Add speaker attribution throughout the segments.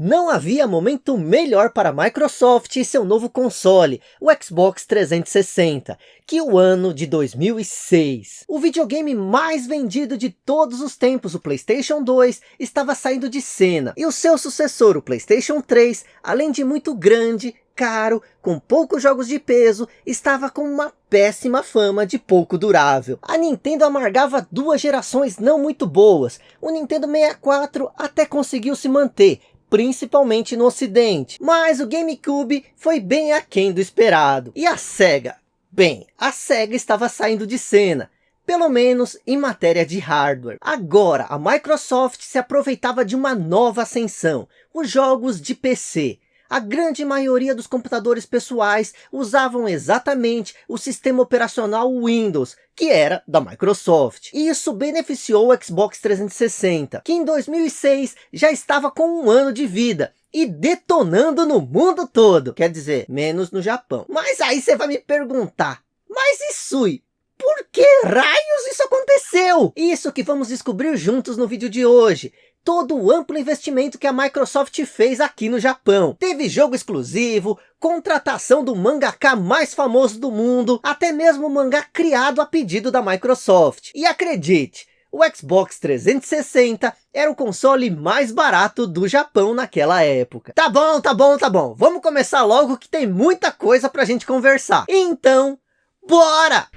Speaker 1: Não havia momento melhor para a Microsoft e seu novo console, o Xbox 360, que o ano de 2006. O videogame mais vendido de todos os tempos, o Playstation 2, estava saindo de cena. E o seu sucessor, o Playstation 3, além de muito grande, caro, com poucos jogos de peso, estava com uma péssima fama de pouco durável. A Nintendo amargava duas gerações não muito boas. O Nintendo 64 até conseguiu se manter, principalmente no ocidente. Mas o GameCube foi bem aquém do esperado. E a SEGA? Bem, a SEGA estava saindo de cena. Pelo menos em matéria de hardware. Agora, a Microsoft se aproveitava de uma nova ascensão. Os jogos de PC a grande maioria dos computadores pessoais usavam exatamente o sistema operacional Windows, que era da Microsoft. E isso beneficiou o Xbox 360, que em 2006 já estava com um ano de vida, e detonando no mundo todo, quer dizer, menos no Japão. Mas aí você vai me perguntar, mas isso por que raios isso aconteceu? Isso que vamos descobrir juntos no vídeo de hoje todo o amplo investimento que a Microsoft fez aqui no Japão. Teve jogo exclusivo, contratação do mangaka mais famoso do mundo, até mesmo mangá criado a pedido da Microsoft. E acredite, o Xbox 360 era o console mais barato do Japão naquela época. Tá bom, tá bom, tá bom. Vamos começar logo que tem muita coisa pra gente conversar. Então, bora!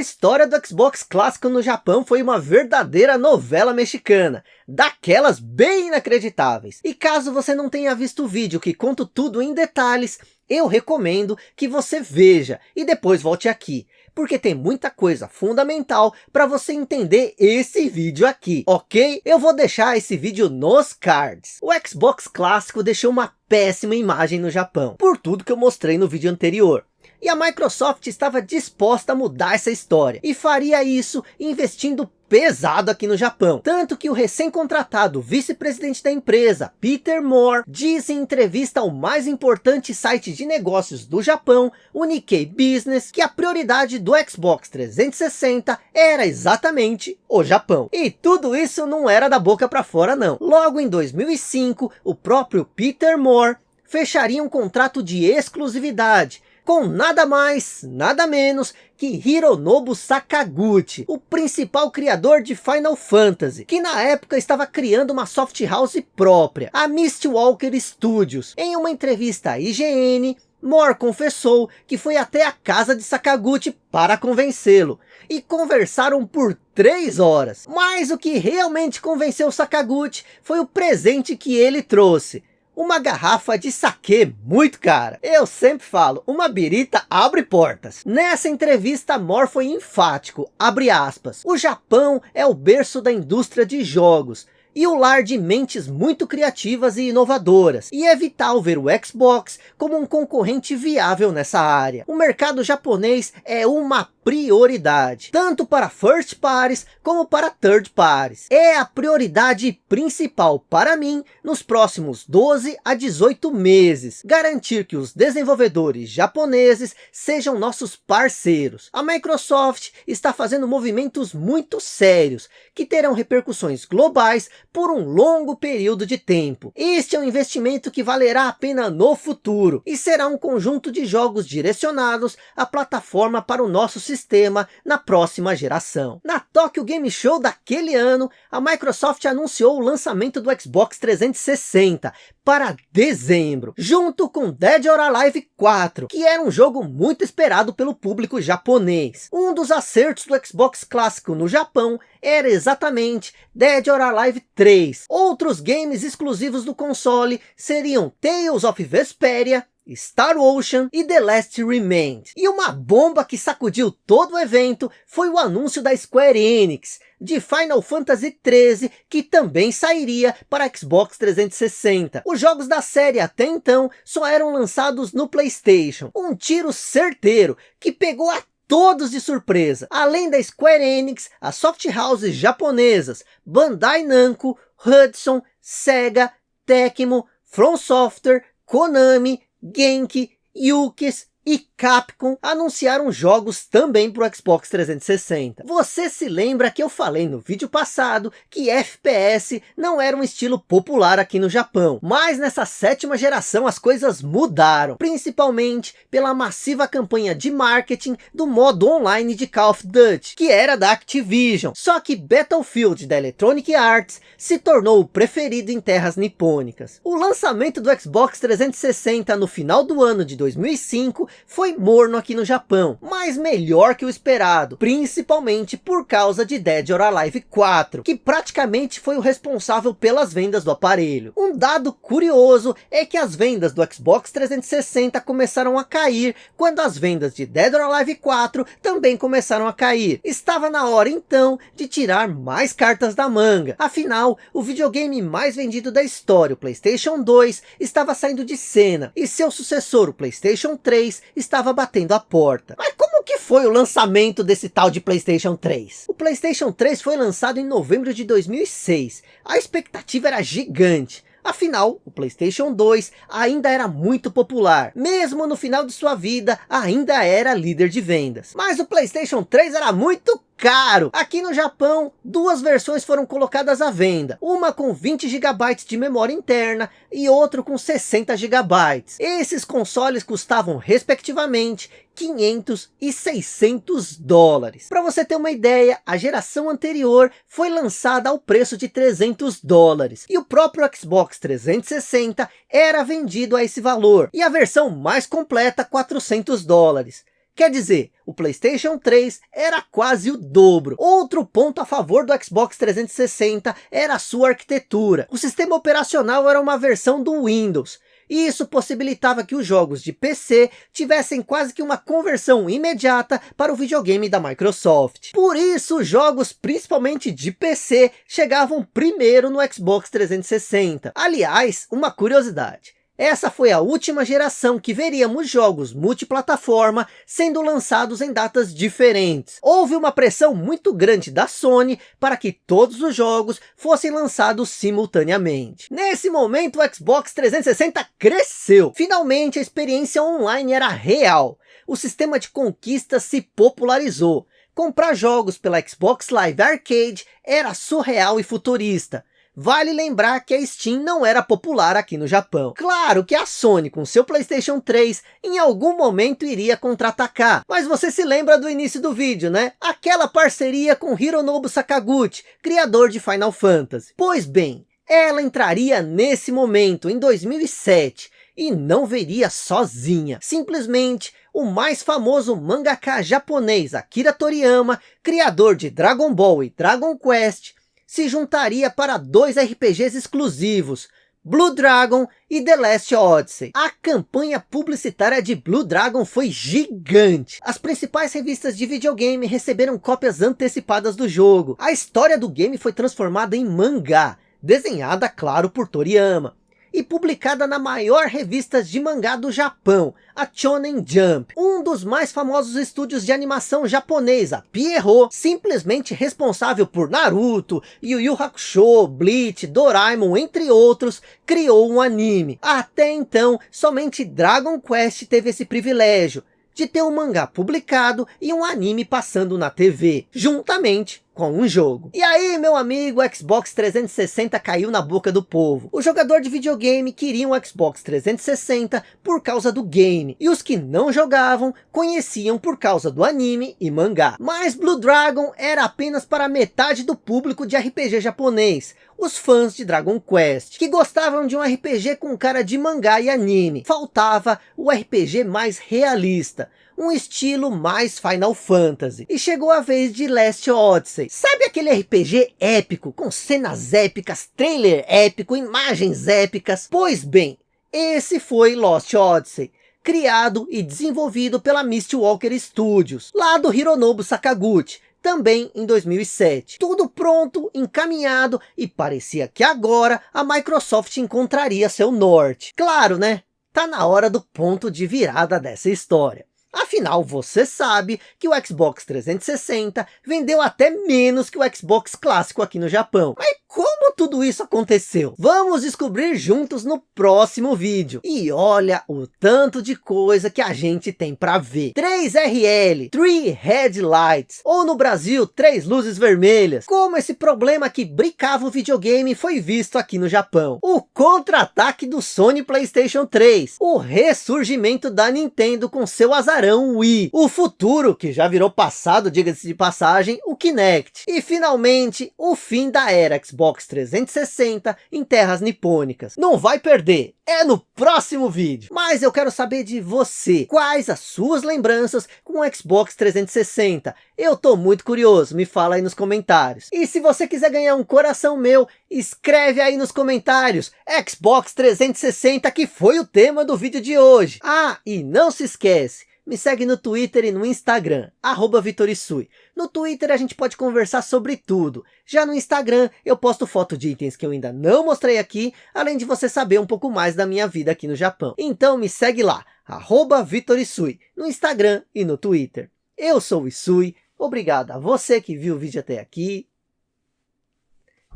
Speaker 1: A história do Xbox clássico no Japão foi uma verdadeira novela mexicana, daquelas bem inacreditáveis. E caso você não tenha visto o vídeo que conto tudo em detalhes, eu recomendo que você veja e depois volte aqui, porque tem muita coisa fundamental para você entender esse vídeo aqui, ok? Eu vou deixar esse vídeo nos cards. O Xbox clássico deixou uma péssima imagem no Japão, por tudo que eu mostrei no vídeo anterior. E a Microsoft estava disposta a mudar essa história. E faria isso investindo pesado aqui no Japão. Tanto que o recém-contratado vice-presidente da empresa, Peter Moore, diz em entrevista ao mais importante site de negócios do Japão, o Nikkei Business, que a prioridade do Xbox 360 era exatamente o Japão. E tudo isso não era da boca para fora não. Logo em 2005, o próprio Peter Moore fecharia um contrato de exclusividade com nada mais, nada menos que Hironobu Sakaguchi, o principal criador de Final Fantasy, que na época estava criando uma soft house própria, a Mistwalker Studios. Em uma entrevista à IGN, Moore confessou que foi até a casa de Sakaguchi para convencê-lo, e conversaram por três horas. Mas o que realmente convenceu Sakaguchi foi o presente que ele trouxe, uma garrafa de saquê muito cara. Eu sempre falo, uma birita abre portas. Nessa entrevista, Mor foi enfático, abre aspas. O Japão é o berço da indústria de jogos e o lar de mentes muito criativas e inovadoras, e é vital ver o Xbox como um concorrente viável nessa área. O mercado japonês é uma prioridade, tanto para first parties como para third parties. É a prioridade principal para mim nos próximos 12 a 18 meses, garantir que os desenvolvedores japoneses sejam nossos parceiros. A Microsoft está fazendo movimentos muito sérios, que terão repercussões globais por um longo período de tempo. Este é um investimento que valerá a pena no futuro, e será um conjunto de jogos direcionados à plataforma para o nosso sistema na próxima geração. Na Tokyo Game Show daquele ano, a Microsoft anunciou o lançamento do Xbox 360 para dezembro, junto com Dead or Alive 4, que era um jogo muito esperado pelo público japonês. Um dos acertos do Xbox clássico no Japão era exatamente Dead or Alive 3. Outros games exclusivos do console seriam Tales of Vesperia, Star Ocean e The Last Remained. E uma bomba que sacudiu todo o evento foi o anúncio da Square Enix de Final Fantasy XIII, que também sairia para Xbox 360. Os jogos da série até então só eram lançados no Playstation. Um tiro certeiro que pegou a todos de surpresa. Além da Square Enix, as soft houses japonesas Bandai Namco, Hudson, Sega, Tecmo, From Software, Konami, 元気、勇気けす、e Capcom anunciaram jogos também para o Xbox 360. Você se lembra que eu falei no vídeo passado que FPS não era um estilo popular aqui no Japão, mas nessa sétima geração as coisas mudaram, principalmente pela massiva campanha de marketing do modo online de Call of Duty, que era da Activision. Só que Battlefield da Electronic Arts se tornou o preferido em terras nipônicas. O lançamento do Xbox 360 no final do ano de 2005 foi morno aqui no Japão, mas melhor que o esperado, principalmente por causa de Dead or Alive 4, que praticamente foi o responsável pelas vendas do aparelho. Um dado curioso é que as vendas do Xbox 360 começaram a cair, quando as vendas de Dead or Alive 4 também começaram a cair. Estava na hora então de tirar mais cartas da manga, afinal o videogame mais vendido da história, o Playstation 2, estava saindo de cena, e seu sucessor, o Playstation 3, estava batendo a porta. Mas como que foi o lançamento desse tal de Playstation 3? O Playstation 3 foi lançado em novembro de 2006. A expectativa era gigante. Afinal, o Playstation 2 ainda era muito popular. Mesmo no final de sua vida, ainda era líder de vendas. Mas o Playstation 3 era muito caro. Aqui no Japão, duas versões foram colocadas à venda. Uma com 20 GB de memória interna e outra com 60 GB. Esses consoles custavam respectivamente 500 e 600 dólares. Para você ter uma ideia, a geração anterior foi lançada ao preço de 300 dólares. E o próprio Xbox 360 era vendido a esse valor. E a versão mais completa 400 dólares. Quer dizer, o Playstation 3 era quase o dobro. Outro ponto a favor do Xbox 360 era a sua arquitetura. O sistema operacional era uma versão do Windows. E isso possibilitava que os jogos de PC tivessem quase que uma conversão imediata para o videogame da Microsoft. Por isso, jogos principalmente de PC chegavam primeiro no Xbox 360. Aliás, uma curiosidade. Essa foi a última geração que veríamos jogos multiplataforma sendo lançados em datas diferentes. Houve uma pressão muito grande da Sony para que todos os jogos fossem lançados simultaneamente. Nesse momento o Xbox 360 cresceu. Finalmente a experiência online era real. O sistema de conquista se popularizou. Comprar jogos pela Xbox Live Arcade era surreal e futurista. Vale lembrar que a Steam não era popular aqui no Japão. Claro que a Sony com seu Playstation 3 em algum momento iria contra-atacar. Mas você se lembra do início do vídeo, né? Aquela parceria com Hironobu Sakaguchi, criador de Final Fantasy. Pois bem, ela entraria nesse momento, em 2007, e não veria sozinha. Simplesmente o mais famoso mangaka japonês Akira Toriyama, criador de Dragon Ball e Dragon Quest, se juntaria para dois RPGs exclusivos, Blue Dragon e The Last Odyssey. A campanha publicitária de Blue Dragon foi gigante. As principais revistas de videogame receberam cópias antecipadas do jogo. A história do game foi transformada em mangá, desenhada, claro, por Toriyama e publicada na maior revista de mangá do Japão, a Shonen Jump. Um dos mais famosos estúdios de animação japonesa, Pierrot, simplesmente responsável por Naruto, Yu Yu Hakusho, Bleach, Doraemon, entre outros, criou um anime. Até então, somente Dragon Quest teve esse privilégio, de ter um mangá publicado e um anime passando na TV, juntamente com um jogo. E aí, meu amigo, o Xbox 360 caiu na boca do povo. O jogador de videogame queria um Xbox 360 por causa do game. E os que não jogavam, conheciam por causa do anime e mangá. Mas Blue Dragon era apenas para metade do público de RPG japonês. Os fãs de Dragon Quest, que gostavam de um RPG com cara de mangá e anime. Faltava o RPG mais realista um estilo mais Final Fantasy. E chegou a vez de Last Odyssey. Sabe aquele RPG épico, com cenas épicas, trailer épico, imagens épicas? Pois bem, esse foi Lost Odyssey criado e desenvolvido pela Mistwalker Studios, lá do Hironobu Sakaguchi, também em 2007. Tudo pronto, encaminhado e parecia que agora a Microsoft encontraria seu norte. Claro, né? Tá na hora do ponto de virada dessa história. Afinal, você sabe que o Xbox 360 vendeu até menos que o Xbox clássico aqui no Japão. Mas como tudo isso aconteceu? Vamos descobrir juntos no próximo vídeo. E olha o tanto de coisa que a gente tem para ver. 3RL, 3 Headlights, ou no Brasil, três luzes vermelhas. Como esse problema que brincava o videogame foi visto aqui no Japão. O contra-ataque do Sony Playstation 3. O ressurgimento da Nintendo com seu azarão Wii. O futuro, que já virou passado, diga-se de passagem, o Kinect. E finalmente, o fim da era Xbox 360 em terras nipônicas. Não vai perder, é no próximo vídeo. Mas eu quero saber de você, quais as suas lembranças com o Xbox 360? Eu tô muito curioso, me fala aí nos comentários. E se você quiser ganhar um coração meu, escreve aí nos comentários, Xbox 360 que foi o tema do vídeo de hoje. Ah, e não se esquece, me segue no Twitter e no Instagram, arroba Vitorisui. No Twitter a gente pode conversar sobre tudo. Já no Instagram eu posto foto de itens que eu ainda não mostrei aqui, além de você saber um pouco mais da minha vida aqui no Japão. Então me segue lá, arroba Vitorisui, no Instagram e no Twitter. Eu sou o Isui, obrigado a você que viu o vídeo até aqui.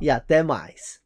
Speaker 1: E até mais.